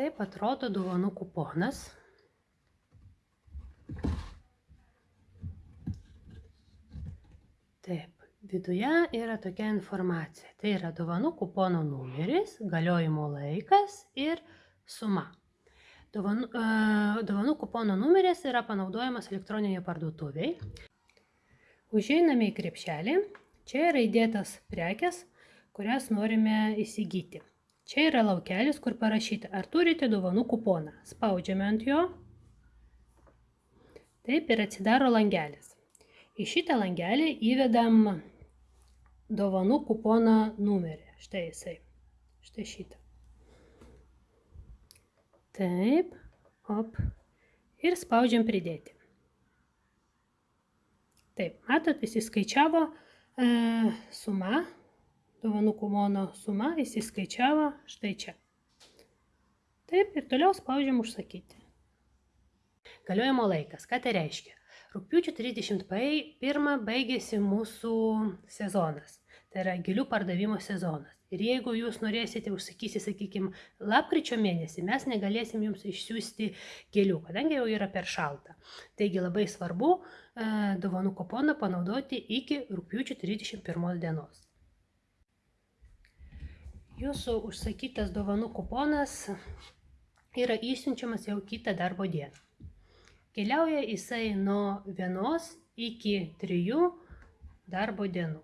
Taip atrodo dovanų kuponas. Taip, viduje yra tokia informacija. Tai yra dovanų kupono numeris, galiojimo laikas ir suma. Dovanų, e, dovanų kupono numeris yra panaudojamas elektroninėje parduotuviai. Užeiname į krepšelį. Čia yra įdėtas prekes, kurias norime įsigyti. Čia yra laukelis, kur parašyta, ar turite dovanų kuponą. Spaudžiame ant jo. Taip ir atsidaro langelis. Į šitą langelį įvedam dovanų kupono numerį. Štai jisai. Štai šitą. Taip, op. Ir spaudžiam pridėti. Taip, matot, įsiskaičiavo e, suma, dovanų kumono suma įsiskaičiavo štai čia. Taip, ir toliau spaudžiam užsakyti. Galiojimo laikas. Ką tai reiškia? Rūpiučio 31 baigėsi mūsų sezonas. Tai yra gėlių pardavimo sezonas. Ir jeigu jūs norėsite užsakyti, sakykime, lapkričio mėnesį, mes negalėsim jums išsiųsti gėlių, kadangi jau yra per šalta. Taigi labai svarbu e, dovanų kuponą panaudoti iki rūpiučio 31 dienos. Jūsų užsakytas dovanų kuponas yra išsiunčiamas jau kitą darbo dieną. Keliauja jisai nuo vienos iki trijų darbo dienų.